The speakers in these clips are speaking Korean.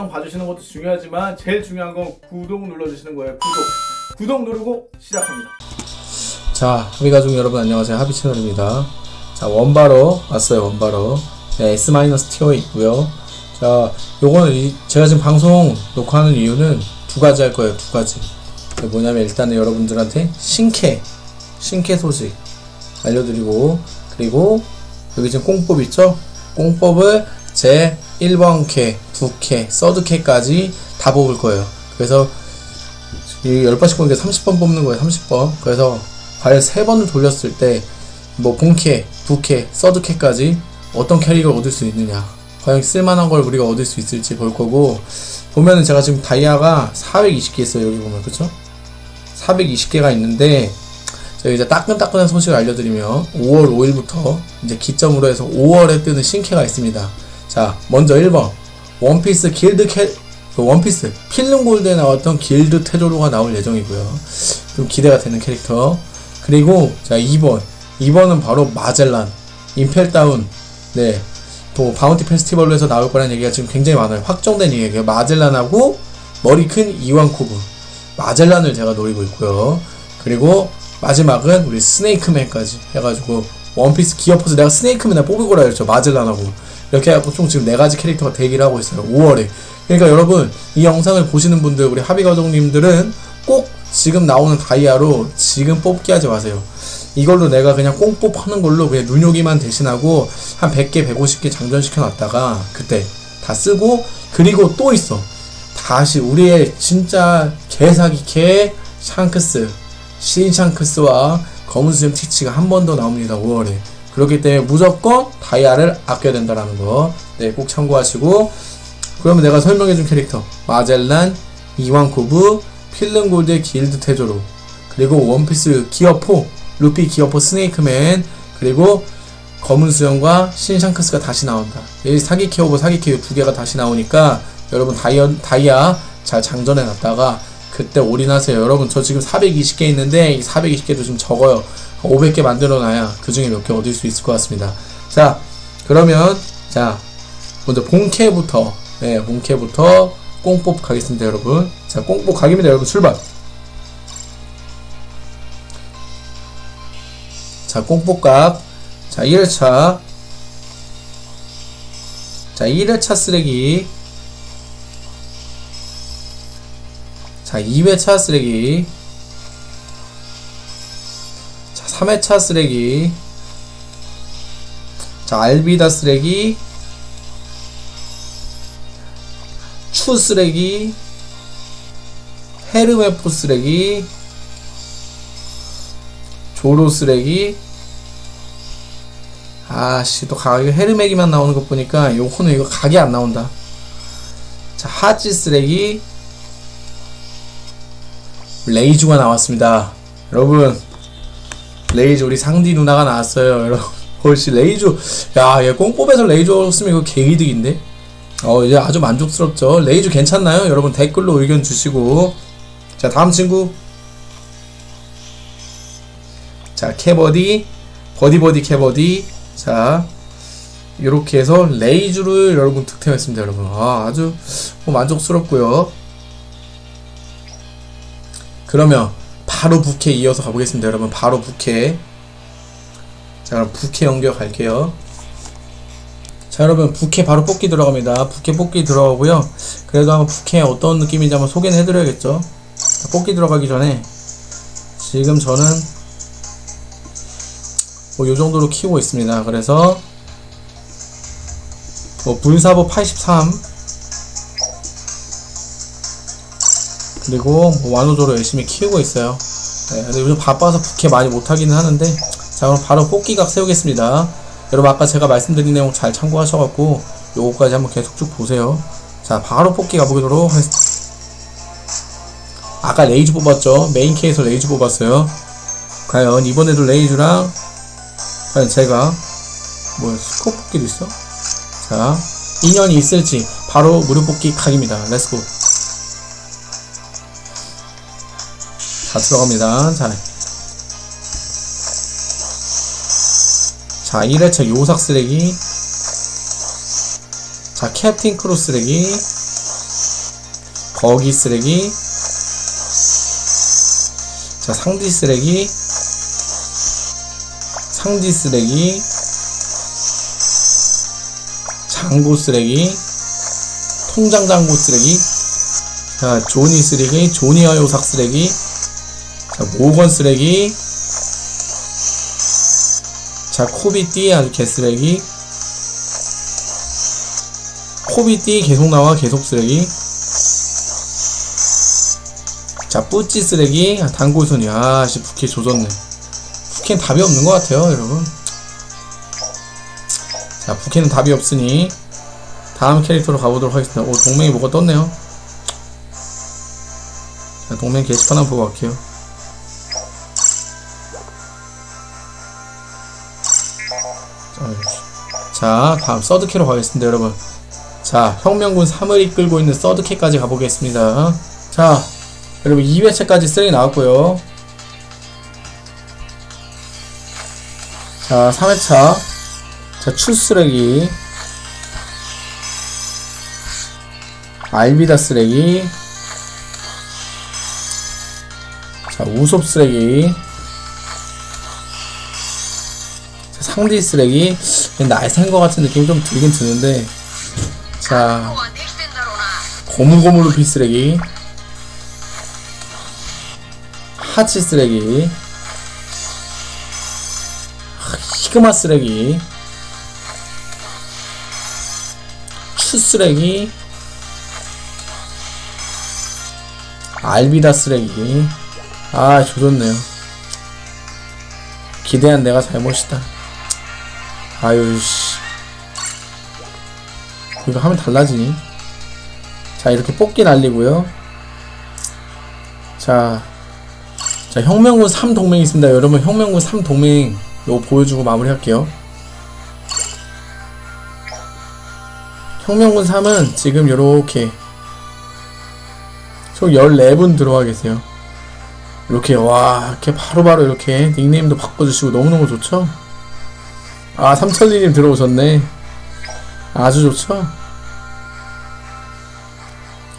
영상 봐주시는 것도 중요하지만 제일 중요한 건 구독 눌러주시는 거예요. 구독. 구독 누르고 시작합니다. 자, 합의 가족 여러분 안녕하세요. 합의 채널입니다. 자, 원바로 왔어요. 원바로. 네, S-티어 있고요. 자, 요거는 이- 제가 지금 방송 녹화하는 이유는 두 가지 할 거예요. 두 가지. 뭐냐면 일단은 여러분들한테 신캐, 신캐 소식 알려드리고 그리고 여기 지금 꽁뽑 있죠? 꽁뽑을 제 1번 캐, 2캐, 서드 캐까지 다 뽑을 거예요. 그래서 이 10번씩 뽑는 게 30번 뽑는 거예요. 30번. 그래서 과연 3번을 돌렸을 때 뭐 본캐, 부캐, 서드 캐까지 어떤 캐릭을 얻을 수 있느냐 과연 쓸만한 걸 우리가 얻을 수 있을지 볼 거고 보면은 제가 지금 다이아가 420개 있어요 여기 보면 그쵸? 420개가 있는데 제가 이제 따끈따끈한 소식을 알려드리면 5월 5일부터 이제 기점으로 해서 5월에 뜨는 신캐가 있습니다 자 먼저 1번 원피스 길드 캐릭 원피스 필름 골드에 나왔던 길드 테조로가 나올 예정이고요 좀 기대가 되는 캐릭터 그리고 자 2번 2번은 바로 마젤란 임펠다운 네. 또 Bounty Festival로 해서 나올 거라는 얘기가 지금 굉장히 많아요. 확정된 얘기예요. 마젤란하고 머리 큰 이완코브 마젤란을 제가 노리고 있고요. 그리고 마지막은 우리 스네이크맨까지 해가지고 원피스 기어포스 내가 스네이크맨을 뽑을 거라 했죠. 마젤란하고 이렇게 해갖고 총 지금 네 가지 캐릭터가 대기를 하고 있어요. 5월에. 그러니까 여러분 이 영상을 보시는 분들 우리 합의 가족님들은 꼭 지금 나오는 다이아로 지금 뽑기 하지 마세요. 이걸로 내가 그냥 꽁뽑 하는 걸로 그냥 눈요기만 대신하고 한 100개, 150개 장전시켜 놨다가 그때 다 쓰고 그리고 또 있어. 다시 우리의 진짜 개사기 개 샹크스, 신 샹크스와 검은 수염 티치가 한 번 더 나옵니다. 5월에. 그렇기 때문에 무조건 다이아를 아껴야 된다라는 거. 네, 꼭 참고하시고. 그러면 내가 설명해준 캐릭터. 마젤란, 이완코브, 필름골드 길드 테조로. 그리고 원피스 Gear Four 루피 Gear Four Snakeman. 그리고 검은 수염과 신샹크스가 다시 나온다. 이 사기 케오버 사기 케오 두 개가 다시 나오니까 여러분 다이아, 다이아 잘 장전해 놨다가 그때 올인하세요. 여러분 저 지금 420개 있는데 이 420개도 좀 적어요 500개 만들어 놔야 그 중에 몇 개 얻을 수 있을 것 같습니다. 자 그러면 자 먼저 본캐부터 네 본캐부터 꽁뽑 가겠습니다 여러분. 자 꽁뽑 가기입니다 여러분. 출발. 자 꽁뽑값. 자 1회차. 자 1회차 쓰레기. 자 2회차 쓰레기 3회차 쓰레기. 자 알비다 쓰레기. 추 쓰레기. 헤르메포 쓰레기. 조로 쓰레기. 아씨 또 가게 헤르메기만 나오는 것 보니까 요거는 이거 각이 안 나온다. 자 하지 쓰레기. 레이주가 나왔습니다. 여러분 레이주 우리 상디 누나가 나왔어요. 여러분 혹시 레이주 야얘 꽁뽑에서 레이주 없으면 이거 개이득인데? 어 이제 아주 만족스럽죠. 레이주 괜찮나요? 여러분 댓글로 의견 주시고. 자 다음 친구. 자 캐버디. 버디버디 캐버디. 자 이렇게 해서 레이주를 여러분 득템했습니다 여러분. 아, 아주 뭐 만족스럽고요. 그러면 바로 부캐 이어서 가보겠습니다 여러분. 바로 부캐 자 그럼 부캐 연결 갈게요. 자 여러분 부캐 바로 뽑기 들어갑니다. 부캐 뽑기 들어가고요. 그래도 한번 부캐 어떤 느낌인지 한번 소개는 해드려야겠죠? 자, 뽑기 들어가기 전에 지금 저는 뭐 요정도로 키우고 있습니다. 그래서 뭐 분사보 83 그리고 뭐 완호조로 열심히 키우고 있어요. 네, 근데 요즘 바빠서 부캐 많이 못하기는 하는데 자 그럼 바로 뽑기각 세우겠습니다. 여러분 아까 제가 말씀드린 내용 잘 참고하셔갖고 요거까지 한번 계속 쭉 보세요. 자 바로 뽑기 가보도록 하겠습니다. 아까 레이즈 뽑았죠? 메인 캐에서 레이즈 뽑았어요. 과연 이번에도 레이즈랑 과연 제가 뭐 스코 뽑기도 있어? 자 인연이 있을지 바로 무료 뽑기 각입니다. Let's go 다 들어갑니다. 자, 자 1회차 요삭 쓰레기. 자 캡틴 크로 쓰레기. 거기 쓰레기. 자 상디 쓰레기. 상디 쓰레기. 장고 쓰레기. 통장 장고 쓰레기. 자 조니 쓰레기 조니와 요삭 쓰레기 자 모건 쓰레기 자 코비띠 아주 개쓰레기 코비띠 계속 나와 계속 쓰레기 자 뿌찌 쓰레기 아, 단골손이 아 씨 부캐 조졌네. 부캐는 답이 없는 것 같아요 여러분. 자 부캐는 답이 없으니 다음 캐릭터로 가보도록 하겠습니다. 오 동맹이 뭐가 떴네요. 자 동맹 게시판 한번 보고 갈게요 자, 자 다음 서드캐로 가겠습니다 여러분. 자 혁명군 3을 이끌고 있는 서드캐까지 가보겠습니다. 자 여러분 2회차까지 쓰레기 나왔고요. 자 3회차. 자 출쓰레기. 알비다 쓰레기. 자 우섭 쓰레기. 자, 상디 쓰레기 날샌 것 같은 느낌이 좀 들긴 드는데 자 고무고무루 필쓰레기. 하치 쓰레기. 히그마 쓰레기. 추 쓰레기. 알비다 쓰레기. 아좋졌 네요？기 대한 내가 잘못이다. 아유 씨. 이거 하면 달라지니? 자 이렇게 뽑기 날리고요. 자, 자 혁명군 3동맹 있습니다. 여러분 혁명군 3동맹 요거 보여주고 마무리할게요. 혁명군 3은 지금 요렇게 총 14분 들어와 계세요. 이렇게 와 이렇게 바로바로 이렇게 닉네임도 바꿔주시고 너무너무 좋죠 아 삼천리님 들어오셨네. 아주 좋죠?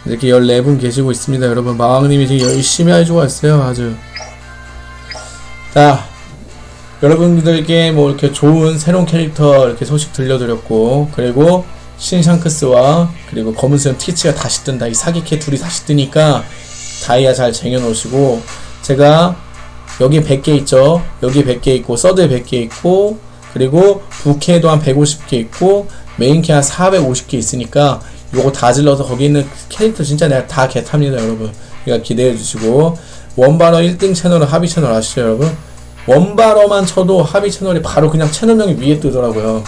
이렇게 14분 계시고 있습니다 여러분. 마왕님이 지금 열심히 해주고 있어요 아주. 자 여러분들께 뭐 이렇게 좋은 새로운 캐릭터 이렇게 소식 들려드렸고 그리고 신샹크스와 그리고 검은수염 티치가 다시 뜬다. 이 사기캐 둘이 다시 뜨니까 다이아 잘 쟁여놓으시고 제가 여기 100개 있죠? 여기 100개 있고 서드에 100개 있고 그리고 부캐도 한 150개 있고 메인캐 한 450개 있으니까 요거 다 질러서 거기 있는 캐릭터 진짜 내가 다 개탑니다 여러분. 그러니까 기대해 주시고. 원바러 1등 채널은 하비 채널 아시죠 여러분? 원바러만 쳐도 하비 채널이 바로 그냥 채널명이 위에 뜨더라고요.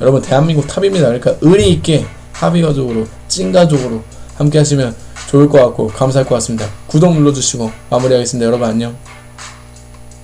여러분 대한민국 탑입니다. 그러니까 의리 있게 하비 가족으로 찐 가족으로 함께 하시면 좋을 것 같고 감사할 것 같습니다. 구독 눌러주시고 마무리하겠습니다. 여러분 안녕